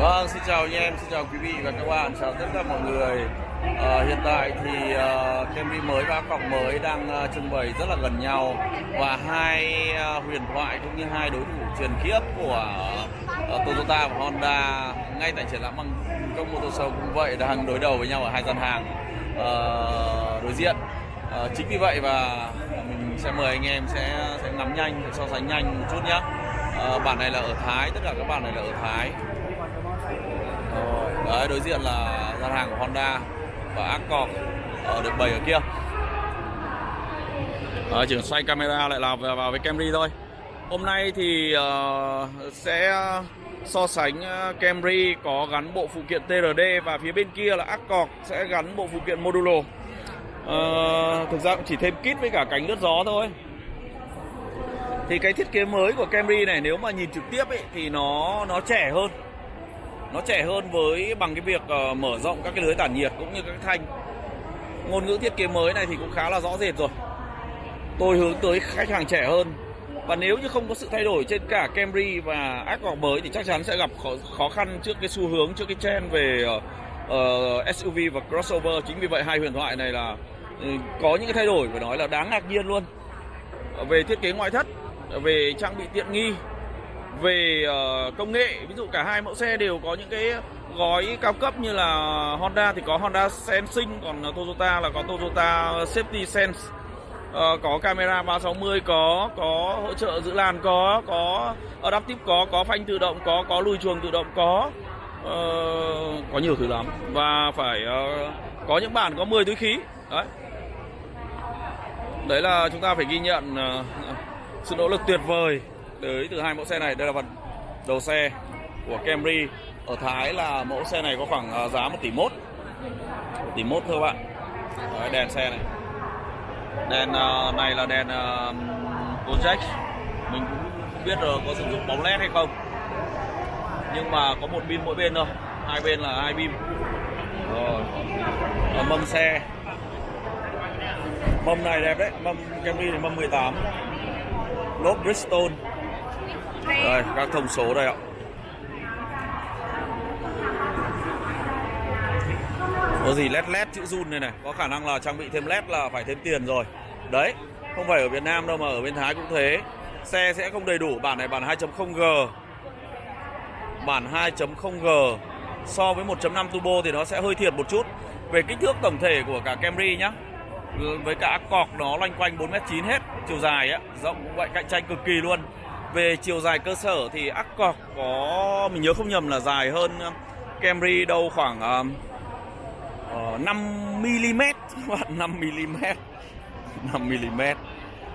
Vâng, xin chào anh em, xin chào quý vị và các bạn, chào tất cả mọi người. à, hiện tại thì ờ, uh, Camry mới và cọc mới đang uh, trưng bày rất là gần nhau và hai uh, huyền thoại cũng như hai đối thủ truyền kiếp của uh, Toyota và Honda ngay tại triển lãm bằng công Motor Show cũng vậy đang đối đầu với nhau ở hai gian hàng uh, đối diện. uh, chính vì vậy và mình sẽ mời anh em sẽ sẽ ngắm nhanh, so sánh nhanh một chút nhé. uh, bản này là ở Thái, tất cả các bản này là ở Thái. Ờ, đấy đối diện là gian hàng của Honda và Accord ở được bày ở kia. à, chỉ cần xoay camera lại là vào, vào với Camry thôi. Hôm nay thì uh, sẽ so sánh Camry có gắn bộ phụ kiện TRD và phía bên kia là Accord sẽ gắn bộ phụ kiện modulo. uh, thực ra cũng chỉ thêm kit với cả cánh lướt gió thôi. Thì cái thiết kế mới của Camry này nếu mà nhìn trực tiếp ấy thì nó nó trẻ hơn nó trẻ hơn với bằng cái việc uh, mở rộng các cái lưới tản nhiệt cũng như các cái thanh. Ngôn ngữ thiết kế mới này thì cũng khá là rõ rệt rồi. Tôi hướng tới khách hàng trẻ hơn. Và nếu như không có sự thay đổi trên cả Camry và Accord mới thì chắc chắn sẽ gặp khó, khó khăn trước cái xu hướng trước cái trend về ờ, ờ, uh, SUV và crossover. Chính vì vậy hai huyền thoại này là uh, có những cái thay đổi phải nói là đáng ngạc nhiên luôn. Về thiết kế ngoại thất về trang bị tiện nghi về uh, công nghệ ví dụ cả hai mẫu xe đều có những cái gói cao cấp như là Honda thì có Honda Sensing còn Toyota là có Toyota Safety Sense. Uh, có camera 360 có có hỗ trợ giữ làn có có adaptive có có phanh tự động có có lùi chuồng tự động có. Uh, có nhiều thứ lắm. Và phải uh, có những bản có 10 túi khí. Đấy. Đấy là chúng ta phải ghi nhận uh, sự nỗ lực tuyệt vời tới từ hai mẫu xe này. Đây là phần đầu xe của Camry. Ở Thái là mẫu xe này có khoảng à, giá 1 tỷ mốt. 1 tỷ mốt thôi các bạn. Đấy, đèn xe này. Đèn uh, này là đèn uh, project. Mình cũng không biết rồi có sử dụng bóng led hay không. Nhưng mà có một pin mỗi bên thôi. Hai bên là hai pin. Rồi. Ở mâm xe. Mâm này đẹp đấy. Mâm Camry này mâm 18 lốp Bridgestone đây các thông số đây ạ. Có gì led led chữ run này này, có khả năng là trang bị thêm led là phải thêm tiền rồi. Đấy, không phải ở Việt Nam đâu mà ở bên Thái cũng thế. Xe sẽ không đầy đủ, bản này bản 2.0G bản 2.0G so với 1.5 turbo thì nó sẽ hơi thiệt một chút. Về kích thước tổng thể của cả Camry nhá. Với cả cọc nó loanh quanh 4m9 hết, chiều dài á, rộng cũng vậy, cạnh tranh cực kỳ luôn về chiều dài cơ sở thì Accord có mình nhớ không nhầm là dài hơn um, Camry đâu khoảng uh, 5 mm các bạn 5 mm 5 mm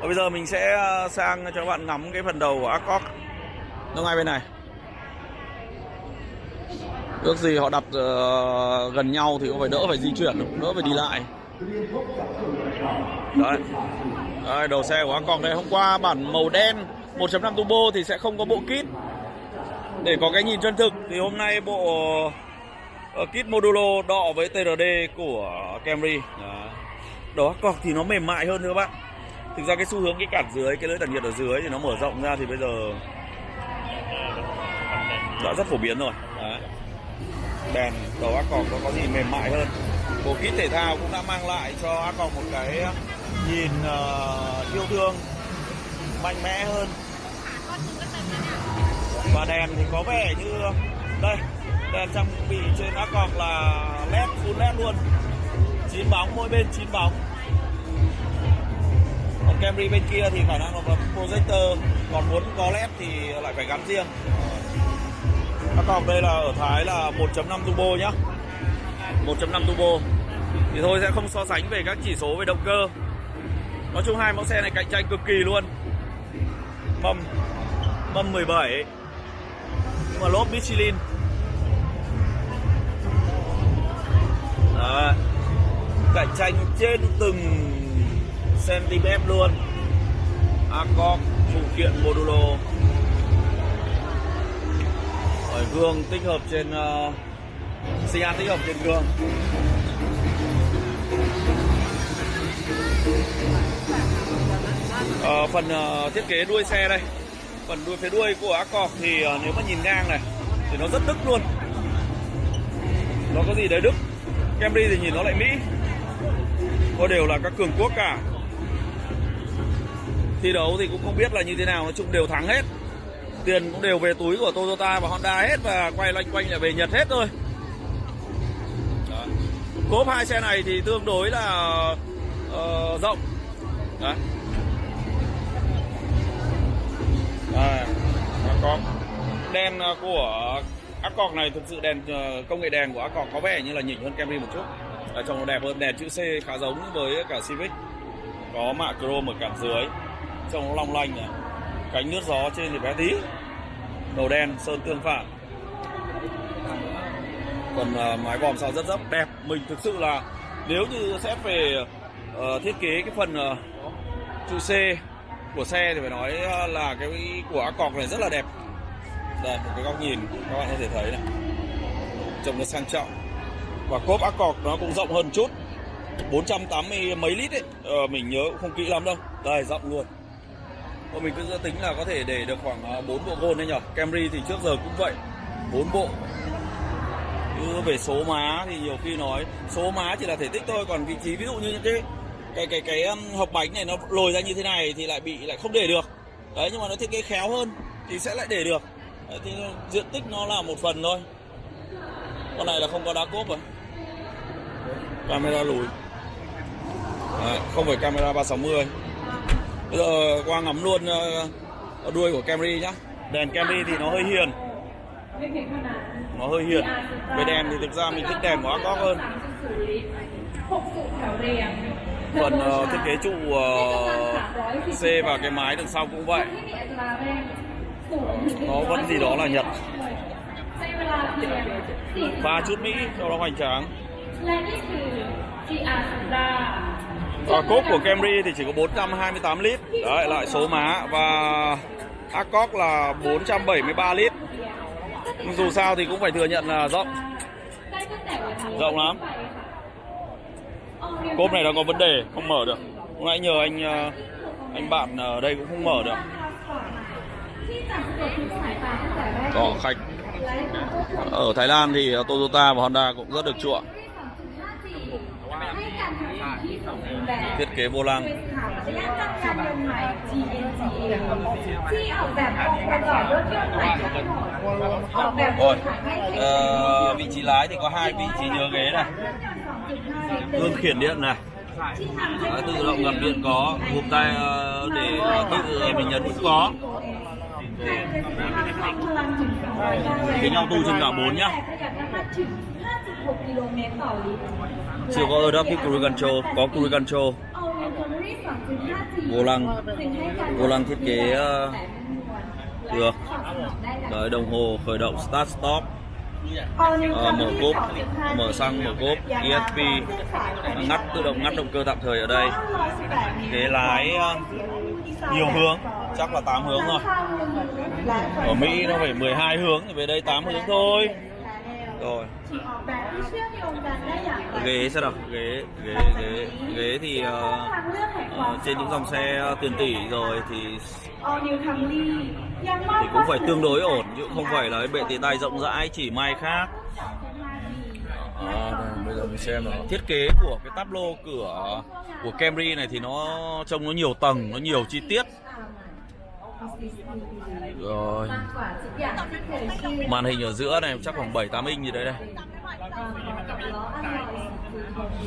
và bây giờ mình sẽ ờ, sang cho các bạn ngắm cái phần đầu của Accord nó ngay bên này. Ước gì họ đặt uh, ờ, gần nhau thì cũng phải đỡ phải di chuyển đỡ phải đi lại. Đấy. Đây, đầu xe của Accord đây. Hôm qua bản màu đen. 1.5 turbo thì sẽ không có bộ kit. Để có cái nhìn chân thực thì hôm nay bộ ờ, kit modulo đọ với TRD của Camry. Đó, cọc thì nó mềm mại hơn nữa các bạn. Thực ra cái xu hướng cái cản dưới cái lưỡi tản nhiệt ở dưới thì nó mở rộng ra thì bây giờ đã rất phổ biến rồi. Đấy. đèn đầu Accord nó có gì mềm mại hơn. Bộ kit thể thao cũng đã mang lại cho Accord một cái ờ, nhìn uh, yêu thương mạnh mẽ hơn và đèn thì có vẻ như đây, đèn trang bị trên Accord là led, full led luôn. Chín bóng, mỗi bên chín bóng. Còn Camry bên kia thì khả năng là projector. Còn muốn có led thì lại phải gắn riêng. Accord đây là ở Thái là 1.5 turbo nhá. 1.5 turbo. Thì thôi, sẽ không so sánh về các chỉ số về động cơ. Nói chung hai mẫu xe này cạnh tranh cực kỳ luôn. Mâm Mâm 17 nhưng mà lốp Michelin. Đấy. Cạnh tranh trên từng cm luôn. Accord phụ kiện modulo. Rồi gương tích hợp trên uh, xi tích hợp trên gương. Uh, phần uh, thiết kế đuôi xe đây phần đuôi phía đuôi của Accord thì ờ, nếu mà nhìn ngang này thì nó rất đức luôn. Nó có gì đấy Đức? Camry thì nhìn nó lại Mỹ. Có đều là các cường quốc cả. Thi đấu thì cũng không biết là như thế nào nói chung đều thắng hết. Tiền cũng đều về túi của Toyota và Honda hết và quay loanh quanh lại về Nhật hết thôi. Đó. cốp hai xe này thì tương đối là uh, rộng. Đấy. Có đèn ờ, của Accord này thực sự đèn ờ, công nghệ đèn của Accord có vẻ như là nhỉnh hơn Camry một chút. Ở trong nó đẹp hơn đèn chữ C khá giống với cả Civic. Có mạ chrome ở cản dưới trông nó long lanh này. Cánh nước gió trên thì bé tí. Đầu đen sơn tương phản. Còn uh, mái vòm sau rất rất đẹp. Mình thực sự là nếu như sẽ về uh, thiết kế cái phần uh, chữ C của xe thì phải nói ờ, là cái của Accord này rất là đẹp. Đây một cái góc nhìn các bạn có thể thấy này. Trông nó sang trọng. Và cốp Accord nó cũng rộng hơn chút. 480 mấy lít ấy. Ờ, mình nhớ cũng không kỹ lắm đâu. Đây rộng luôn. Còn mình cứ tính là có thể để được khoảng ờ, 4 bộ gôn đấy nhở, Camry thì trước giờ cũng vậy. 4 bộ. Cứ về số má thì nhiều khi nói số má chỉ là thể tích thôi. Còn vị trí ví dụ như những cái cái cái cái um, hộp bánh này nó lồi ra như thế này thì lại bị lại không để được. Đấy nhưng mà nó thiết kế khéo hơn thì sẽ lại để được. Đấy, thì diện tích nó là một phần thôi. Con này là không có đá cốp rồi. Camera lùi. Đấy, không phải camera 360 bây giờ qua ngắm luôn ờ, đuôi của Camry nhá. Đèn Camry thì nó hơi hiền. Nó hơi hiền. Về đèn thì thực ra mình thích đèn của Accord hơn phần uh, thiết kế trụ uh, C và cái mái đằng sau cũng vậy. nó vẫn gì đó là Nhật. pha chút Mỹ cho nó hoành tráng. Và cốp của Camry thì chỉ có 428 lít. Đấy lại số má. Và Accord là 473 lít. Nhưng dù sao thì cũng phải thừa nhận là rộng. rộng lắm cốp này đang có vấn đề không mở được. Hôm nãy nhờ anh ờ, anh bạn ở đây cũng không mở được. Có khách. Ở Thái Lan thì ờ, Toyota và Honda cũng rất được chuộng thiết kế vô lăng. Rồi à, vị trí lái thì có hai vị trí nhớ ghế này. Gương khiển điện này. Đấy, tự động ngập điện có Gục tay ờ, để ờ, tự mình nhấn cũng có. Cái nhau tu trên cả 4 nhá. Chưa có Adaptive Cruise Control Có Cruise Control. Vô lăng. Vô lăng thiết kế ờ, được. Đấy, đồng hồ khởi động start stop mở cốp mở xăng mở cốp ESP ngắt tự động ngắt động cơ tạm thời ở đây. Ghế lái ờ, nhiều hướng chắc là 8 hướng thôi ở Mỹ nó phải 12 hướng thì về đây 8 hướng thôi rồi. Ghế sẽ đọc? ghế ghế ghế ghế thì ờ, ờ, trên những dòng xe tiền tỷ rồi thì thì cũng phải tương đối ổn chứ không phải là bệ tì tay rộng rãi chỉ may khác. à, đây, bây giờ mình xem nào. thiết kế của cái lô cửa của Camry này thì nó trông nó nhiều tầng nó nhiều chi tiết rồi. Màn hình ở giữa này chắc khoảng 7 8 inch gì đấy đây.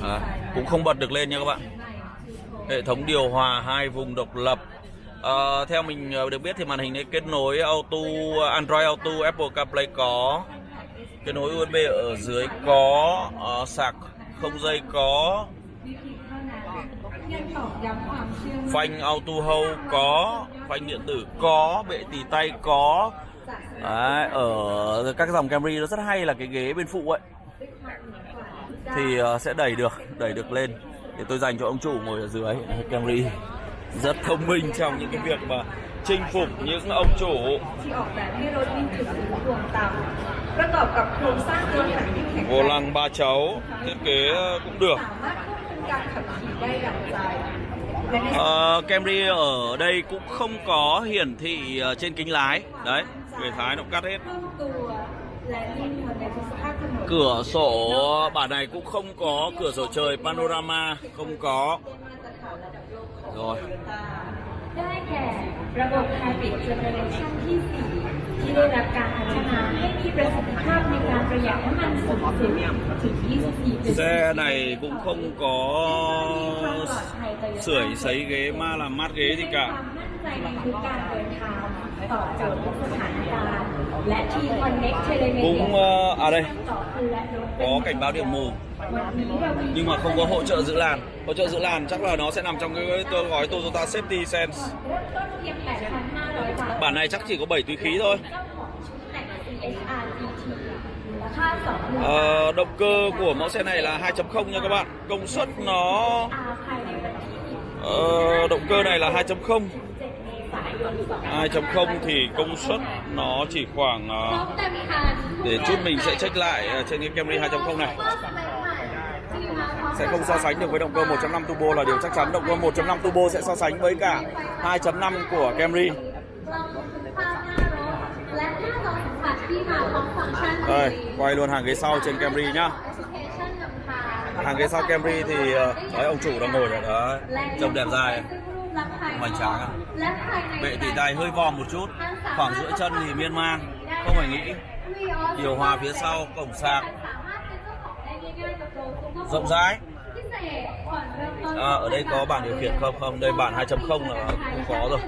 À, cũng không bật được lên nha các bạn. Hệ thống điều hòa hai vùng độc lập. À, theo mình ờ, được biết thì màn hình này kết nối auto Android Auto Apple CarPlay có. Kết nối USB ở dưới có uh, sạc không dây có. Phanh auto hold có phanh điện tử có bệ tì tay có. Đấy, ở các dòng Camry nó rất hay là cái ghế bên phụ ấy. Thì uh, sẽ đẩy được đẩy được lên. Để tôi dành cho ông chủ ngồi ở dưới Camry. Rất thông minh trong những cái việc mà chinh phục những ông chủ. Vô lăng ba cháu thiết kế cũng được uh, Camry ở đây cũng không có hiển thị ờ, trên kính lái. Đấy người Thái nó cắt hết. Cửa sổ bản này cũng không có cửa sổ trời panorama không có. Rồi. ได้แก่ระบบ Hybrid Generation ที่ 4 ที่ได้รับการพัฒนาให้มีประสิทธิภาพในการประหยัดน้ำมันสูงสุดถึง 24% Xe này cũng không có sưởi sấy ghế ma làm mát ghế gì มี cả ความมั่นใจในทุกการเดินทางตอบโจทย์ทุกสถานการณ์และ T-Connect Telemedia Cũng ờ, à đây ต่อคุณและรถเป็น có cảnh báo điểm mù. nhưng mà không có hỗ trợ giữ làn. Hỗ trợ giữ làn chắc là nó sẽ nằm trong cái gói Toyota Safety Sense. Bản này chắc chỉ có 7 túi khí thôi. À, động cơ của mẫu xe này là 2.0 nha các bạn. Công suất nó à, động cơ này là 2.0 2.0 thì công suất nó chỉ khoảng ờ, để chút mình sẽ check lại ờ, trên cái Camry 2.0 này. Sẽ không so sánh được với động cơ 1.5 turbo là điều chắc chắn. Động cơ 1.5 turbo sẽ so sánh với cả 2.5 của Camry. Đây, quay luôn hàng ghế sau trên Camry nhá. Hàng ghế sau Camry thì ờ, đấy, ông chủ đang ngồi ở đó. Trông đẹp dài hoành tráng à? และภายใน bệ tỉ tay hơi vòm một chút khoảng giữa chân thì miên man không phải nghĩ điều hòa phía sau cổng sạc สามารถเป็นเจ้าของได้ง่ายๆกับโดยคุณ rộng rãi พิเศษผ่อนเริ่มต้น à, ở đây có bản điều khiển không không đây bản 2.0 là không có rồi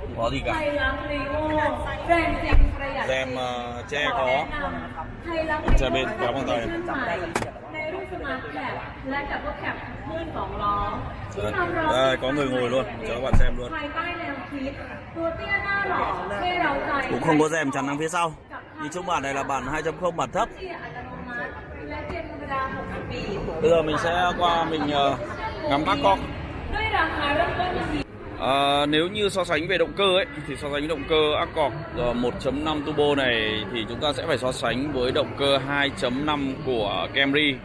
không có gì ไท cả ยรักลีโอแรงจริงประหยัด rèm ờ, che ขอ có แนะนำไทยรัก จะเป็นกราฟข้างใต้ ในรุ่นสมาร์ทแคปและดับเบิลแคป rồi. Đây, có người ngồi luôn, cho các bạn xem luôn. Cũng không có rèm chắn đằng phía sau. Nhìn chung bản này là bản 2.0 bản thấp. Bây giờ mình sẽ qua mình ờ, ngắm bác con. À, nếu như so sánh về động cơ ấy thì so sánh động cơ Accord 1.5 turbo này thì chúng ta sẽ phải so sánh với động cơ 2.5 của Camry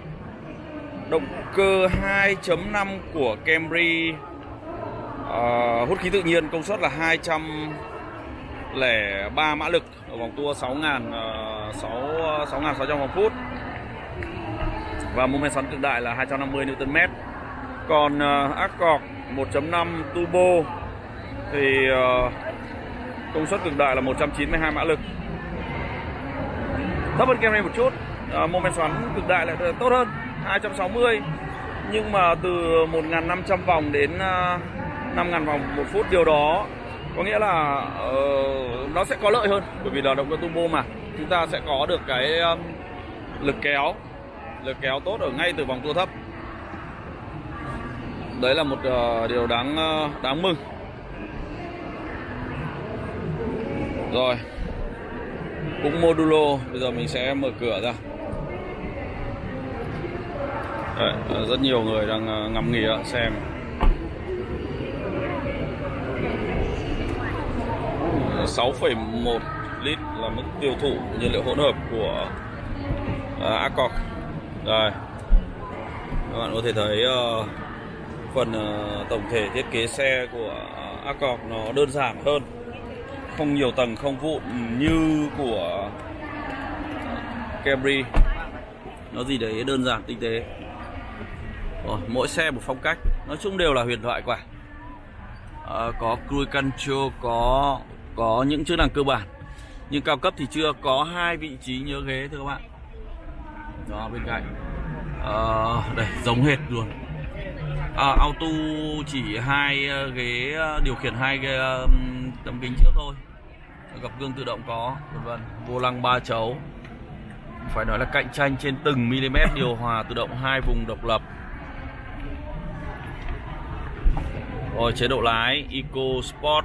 Động cơ 2.5 của Camry uh, hút khí tự nhiên công suất là 203 mã lực ở vòng tua 6.000 ờ, 6 6.600 vòng phút và mô men xoắn cực đại là 250 Nm. Còn uh, Accord 1.5 turbo thì uh, công suất cực đại là 192 mã lực. Thấp hơn Camry một chút, uh, mô men xoắn cực đại lại tốt hơn 260 nhưng mà từ 1.500 vòng đến à, 5.000 vòng một phút điều đó có nghĩa là uh, nó sẽ có lợi hơn. Bởi vì là động cơ turbo mà chúng ta sẽ có được cái um, lực kéo lực kéo tốt ở ngay từ vòng tua thấp. Đấy là một uh, điều đáng uh, đáng mừng. Rồi cũng modulo bây giờ mình sẽ mở cửa ra. Đấy, ờ, rất nhiều người đang ờ, ngắm nghía xem. Sáu phẩy một lít là mức tiêu thụ nhiên liệu hỗn hợp của ờ, uh, Accord đây. Các bạn có thể thấy phần tổng thể thiết kế xe của Accord nó đơn giản hơn. Không nhiều tầng không vụn như của Camry. Nó gì đấy đơn giản tinh tế. Rồi, mỗi xe một phong cách. Nói chung đều là huyền thoại quả à, ờ, có cruise control có có những chức năng cơ bản. Nhưng cao cấp thì chưa có hai vị trí nhớ ghế thưa các bạn. Đó bên cạnh. À, đây giống hệt luôn. À, auto chỉ hai ờ, ghế điều khiển hai ghế, tấm kính trước thôi. Gập gương tự động có vân vân. Vô lăng ba chấu. Phải nói là cạnh tranh trên từng mm điều hòa tự động hai vùng độc lập. Rồi chế độ lái Eco Sport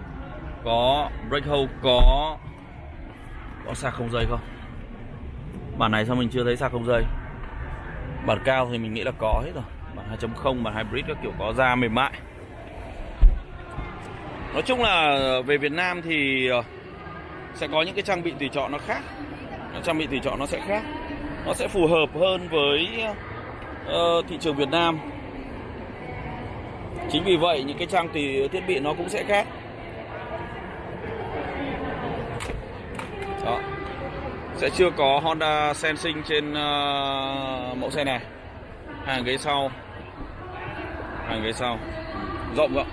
có brake hold có có sạc không dây không? Bản này sao mình chưa thấy sạc không dây? Bản cao thì mình nghĩ là có hết rồi. Bản 2.0 bản hybrid các kiểu có da mềm mại. Nói chung là về Việt Nam thì ờ, sẽ có những cái trang bị tùy chọn nó khác. Trang bị tùy chọn nó sẽ khác. Nó sẽ phù hợp hơn với uh, thị trường Việt Nam chính vì vậy những cái trang tùy ờ, thiết bị nó cũng sẽ khác. Đó. Sẽ chưa có Honda Sensing trên uh, mẫu xe này. Hàng ghế sau. Hàng ghế sau. Rộng rộng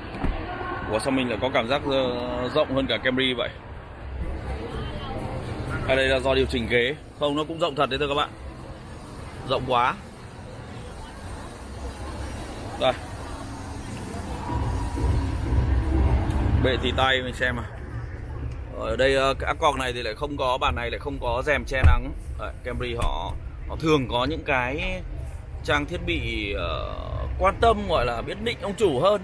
của sao mình lại có cảm giác ờ, rộng hơn cả Camry vậy? Hay đây là do điều chỉnh ghế. Không nó cũng rộng thật đấy thưa các bạn. Rộng quá. Rồi Bệ tì tay mình xem à ở đây ờ, cái Accord này thì lại không có bàn này lại không có rèm che nắng. Đấy, Camry họ họ thường có những cái trang thiết bị uh, quan tâm gọi là biết định ông chủ hơn.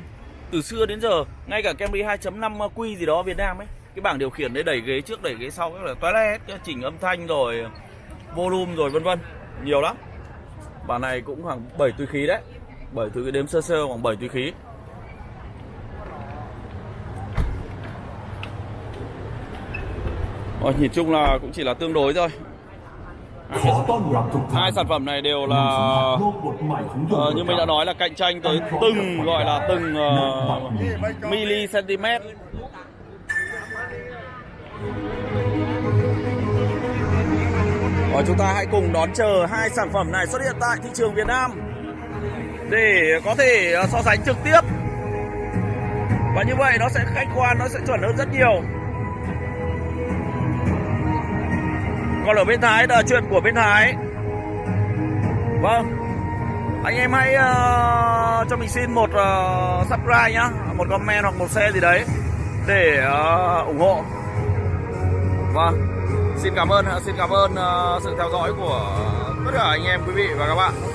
Từ xưa đến giờ ngay cả Camry 2.5 Q gì đó Việt Nam ấy cái bảng điều khiển đấy đẩy ghế trước đẩy ghế sau cái là toilet chỉnh âm thanh rồi volume rồi vân vân nhiều lắm. Bản này cũng khoảng 7 túi khí đấy 7 túi đếm sơ sơ khoảng 7 túi khí. Rồi, nhìn chung là cũng chỉ là tương đối thôi. Hai sản phẩm này đều là uh, như mình đã nói là cạnh tranh tới từng gọi là từng uh, mili cm Rồi chúng ta hãy cùng đón chờ hai sản phẩm này xuất hiện tại thị trường Việt Nam. Để có thể ờ, so sánh trực tiếp. Và như vậy nó sẽ khách quan nó sẽ chuẩn hơn rất nhiều. Còn ở bên Thái là chuyện của bên Thái Vâng. Anh em hãy uh, cho mình xin một uh, subscribe nhá. Một comment hoặc một share gì đấy Để uh, ủng hộ. Vâng. Xin cảm ơn Xin cảm ơn uh, sự theo dõi của tất cả anh em quý vị và các bạn.